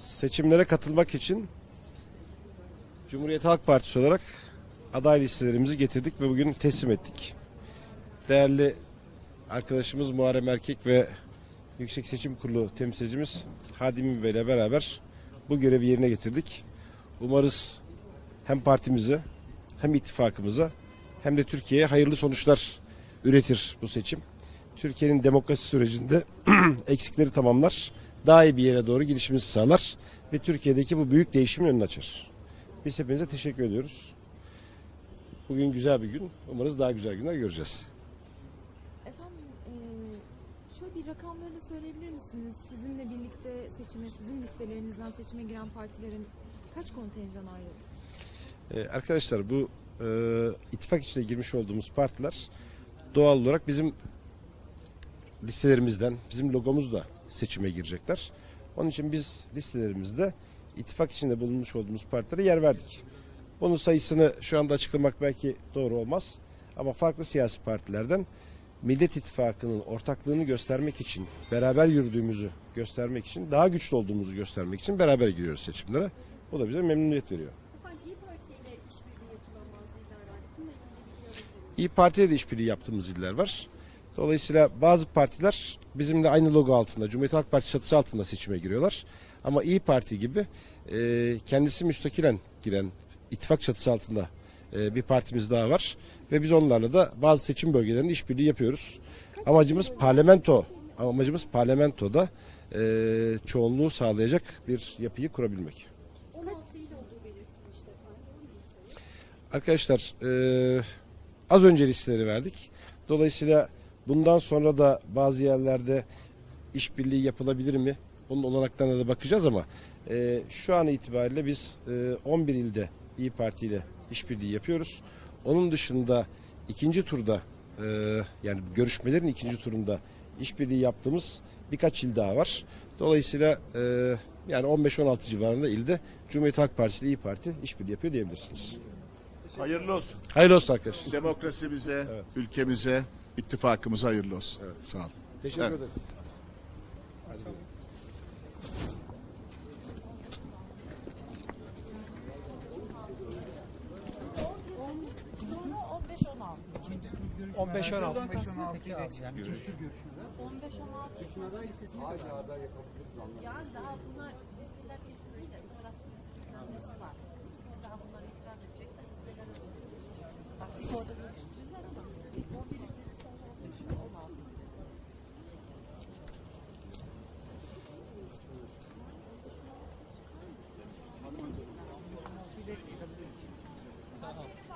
Seçimlere katılmak için Cumhuriyet Halk Partisi olarak aday listelerimizi getirdik ve bugün teslim ettik. Değerli arkadaşımız Muharrem Erkek ve Yüksek Seçim Kurulu temsilcimiz Hadimi Bey ile beraber bu görevi yerine getirdik. Umarız hem partimize hem ittifakımıza hem de Türkiye'ye hayırlı sonuçlar üretir bu seçim. Türkiye'nin demokrasi sürecinde eksikleri tamamlar, daha iyi bir yere doğru gidişimizi sağlar ve Türkiye'deki bu büyük değişimin önünü açar. Biz hepinize teşekkür ediyoruz. Bugün güzel bir gün. Umarız daha güzel günler göreceğiz. Efendim eee, şöyle bir rakamları da söyleyebilir misiniz? Sizinle birlikte seçime, sizin listelerinizden seçime giren partilerin kaç kontenjan ayrıldı? Ee, arkadaşlar bu e, ittifak içine girmiş olduğumuz partiler doğal olarak bizim listelerimizden, bizim logomuzla seçime girecekler. Onun için biz listelerimizde ittifak içinde bulunmuş olduğumuz partilere yer verdik. Bunun sayısını şu anda açıklamak belki doğru olmaz. Ama farklı siyasi partilerden Millet İttifakı'nın ortaklığını göstermek için, beraber yürüdüğümüzü göstermek için, daha güçlü olduğumuzu göstermek için beraber giriyoruz seçimlere. Bu da bize memnuniyet veriyor. İyi Parti'ye de işbirliği yaptığımız iller var. Dolayısıyla bazı partiler bizimle aynı logo altında, Cumhuriyet Halk Partisi çatısı altında seçime giriyorlar. Ama İyi Parti gibi e, kendisi müstakilen giren ittifak çatısı altında e, bir partimiz daha var. Ve biz onlarla da bazı seçim bölgelerinde işbirliği yapıyoruz. Amacımız parlamento, amacımız parlamentoda e, çoğunluğu sağlayacak bir yapıyı kurabilmek. 16 il olduğu belirtilmişti efendim. Doğru mu sayı? Arkadaşlar eee, az önce listeleri verdik. Dolayısıyla bundan sonra da bazı yerlerde işbirliği yapılabilir mi? Onun olanaklarına da bakacağız ama eee, şu an itibariyle biz eee, 11 ilde İyi Parti ile işbirliği yapıyoruz. Onun dışında ikinci turda eee, yani görüşmelerin ikinci turunda işbirliği yaptığımız birkaç il daha var. Dolayısıyla eee, yani 15-16 civarında ilde Cumhuriyet Halk Partisi ile İyi Parti işbirliği yapıyor diyebilirsiniz. Hayırlı olsun. Hayırlı olsun arkadaşlar. Demokrasimize, Evet. ülkemize, ittifakımıza hayırlı olsun. Sağ olun. Teşekkür Evet. ederim. 15-16. Yani daha bunlar 나서.